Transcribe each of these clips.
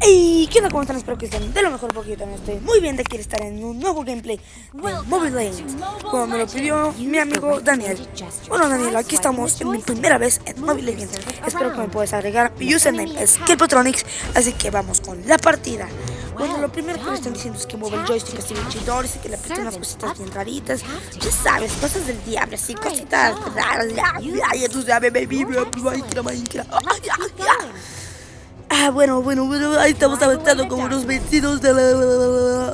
Hey, ¿qué onda? ¿Cómo están? Espero que estén de lo mejor porque yo también estoy muy bien de aquí estar en un nuevo gameplay de Mobile Legends Como me lo pidió mi amigo Daniel Bueno Daniel, aquí estamos en mi primera vez en Mobile Legends Espero que me puedas agregar mi username es Kelpotronics Así que vamos con la partida bueno, lo primero que me están diciendo es que mueve el joystick así bien chidores y que le aprieta unas cositas bien raritas. Ya sabes, cosas del diablo, así, cositas raras. Ya, ya, ya tú sabes, baby, Minecraft, Minecraft. Ah, bueno, bueno, bueno, ahí estamos avanzando como unos vestidos de la...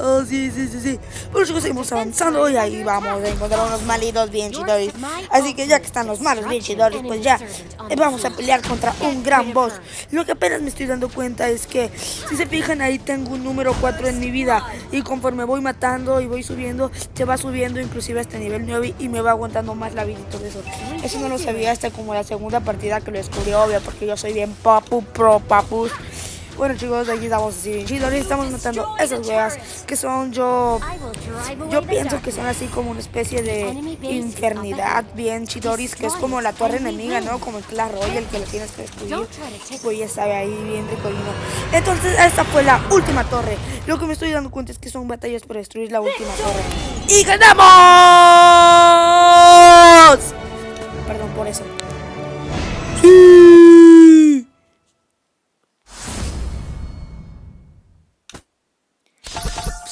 Oh, sí, sí, sí, sí. Bueno, chicos, seguimos avanzando y ahí vamos a encontrar unos malitos bien chidores. Así que ya que están los malos bien chidores, pues ya vamos a pelear contra un gran boss. Lo que apenas me estoy dando cuenta es que, si se fijan, ahí tengo un número 4 en mi vida. Y conforme voy matando y voy subiendo, se va subiendo inclusive hasta nivel 9 y me va aguantando más la vida y todo eso. Eso no lo sabía hasta como la segunda partida que lo descubrí, obvio, porque yo soy bien papu, pro, papu. Bueno chicos, aquí estamos así bien chido. estamos matando esas weas que son yo... Yo pienso que son así como una especie de infernidad bien chidoris, que es como la torre enemiga, ¿no? Como el Clash Royale que lo tienes que destruir. Pues ya sabe ahí bien ricolino. Entonces esta fue la última torre. Lo que me estoy dando cuenta es que son batallas para destruir la última torre. ¡Y ganamos! Perdón por eso.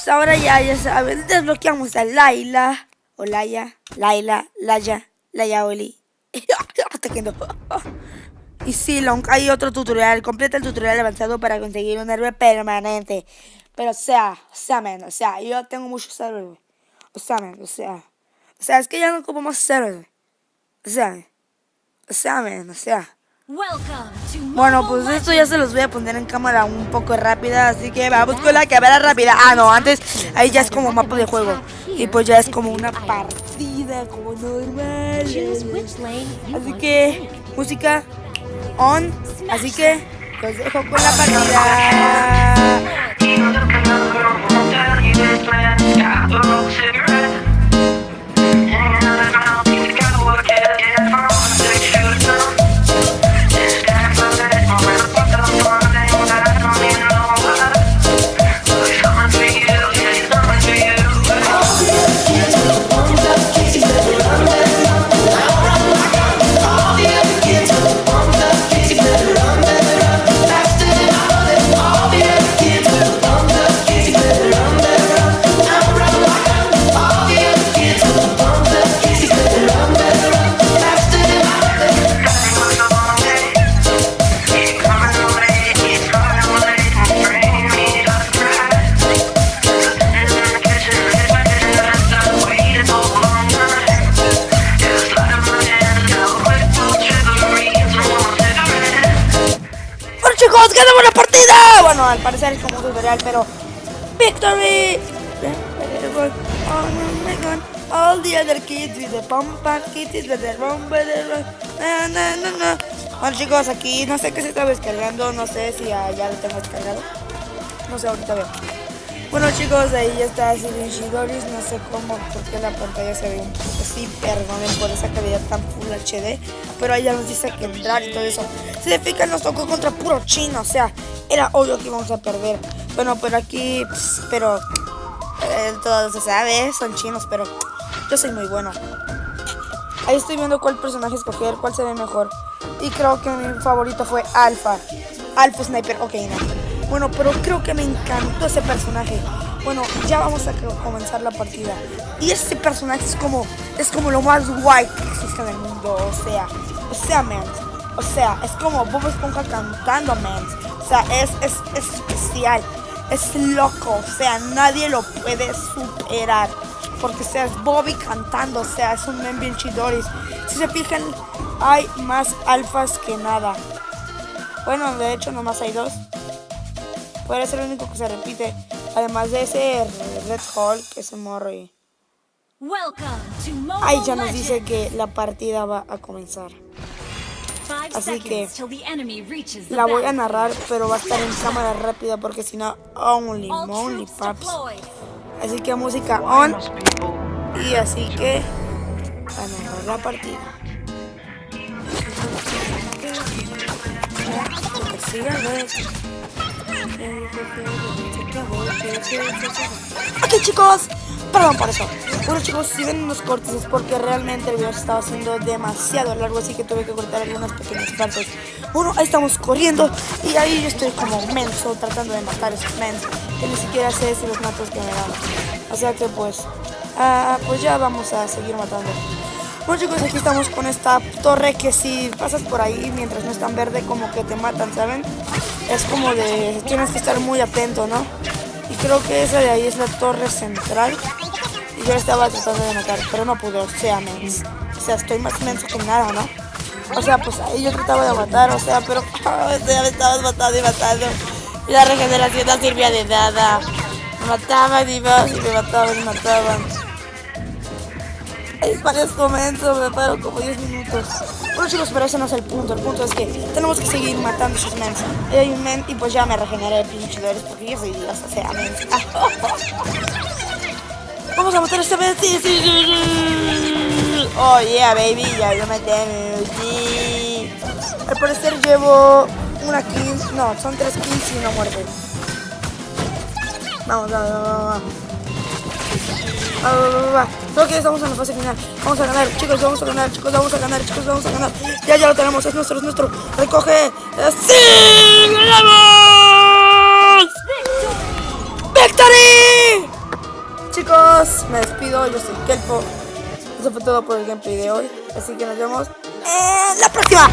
Ahora ya, ya saben, desbloqueamos a Laila, o Laia, Laila, Laya, Laia Oli. y sí, hay otro tutorial, completa el tutorial avanzado para conseguir un héroe permanente. Pero sea, o sea, men, o sea, yo tengo muchos héroes, o sea, men, o sea, o sea, es que ya no ocupo más héroes, o sea, o sea, men, o sea. Bueno, pues esto ya se los voy a poner en cámara un poco rápida, así que vamos con la cámara rápida. Ah, no, antes ahí ya es como mapa de juego. Y pues ya es como una partida, como normal. Así que, música on. Así que, los dejo con la partida. Al parecer es como un tutorial, pero victory. All the other kids with the pump kids with the rum, no, no, no, no. Bueno chicos, aquí no sé qué se está descargando, no sé si ya, lo tengo descargado. No sé, ahorita veo. Bueno chicos, ahí ya está bien Shidoris, no sé cómo, porque la pantalla se ve un poco así, perdonen por esa calidad tan Full HD, pero ahí ya nos dice que entrar y todo eso. Si se fijan, nos tocó contra puro chino, o sea, era obvio que íbamos a perder. Bueno, pero aquí, pues, pero, eh, todo se sabe, son chinos, pero yo soy muy bueno. Ahí estoy viendo cuál personaje escoger, cuál se ve mejor. Y creo que mi favorito fue Alpha. Alpha Sniper, ok, no. Bueno, pero creo que me encantó ese personaje. Bueno, ya vamos a comenzar la partida. Y este personaje es como, es como lo más guay que existe en el mundo. O sea, o sea, man. O sea, es como Bob Esponja cantando, man. O sea, es, es, es especial. Es loco. O sea, nadie lo puede superar. Porque, o sea, es Bobby cantando. O sea, es un men bien chidoris. Si se fijan, hay más alfas que nada. Bueno, de hecho, nomás hay dos. Puede ser el único que se repite. Además de ese Red Hall, que se morro y... Ahí ya nos dice que la partida va a comenzar. Así que la voy a narrar, pero va a estar en cámara rápida porque si no, only, only paps. Así que música on. Y así que a narrar la partida. Ok chicos, perdón por eso. Bueno chicos, si ven unos cortes es porque realmente el video se estaba haciendo demasiado largo, así que tuve que cortar algunas pequeñas partes. Bueno, ahí estamos corriendo y ahí yo estoy como menso tratando de matar a esos mens que ni siquiera sé si los matos que me dan. O sea que pues, ah, pues ya vamos a seguir matando. Bueno chicos, aquí estamos con esta torre que si pasas por ahí mientras no es tan verde como que te matan, ¿saben? Es como de, tienes que estar muy atento, ¿no? Y creo que esa de ahí es la torre central. Y yo estaba tratando de matar, pero no pude, o sea, mens. O sea, estoy más menso que nada, ¿no? O sea, pues ahí yo trataba de matar, o sea, pero o me estabas matando y matando. Y la regeneración no servía de nada. Me mataban y y me mataban y mataban. Es parezco menso, me paro como 10 minutos. Bueno chicos, pero ese no es el punto. El punto es que tenemos que seguir matando esos mens. Y men y pues ya me regeneré pinche de porque yo soy Dios, o sea, mens. Vamos a matar a este men, sí, sí, sí. Oh yeah, baby, ya lo maté, sí. Al parecer llevo una kill, no, son tres kills y una muerte. Vamos, vamos, vamos, vamos. Va, va, va, va. Creo que estamos en la fase final. Vamos a ganar, chicos, vamos a ganar, chicos, vamos a ganar, chicos, vamos a ganar. Ya, ya lo tenemos, es nuestro, es nuestro. Recoge. ¡Sí! ¡Ganamos! ¡Victory! Me despido, yo soy Kelpo. Eso fue todo por el gameplay de hoy. Así que nos vemos en la próxima.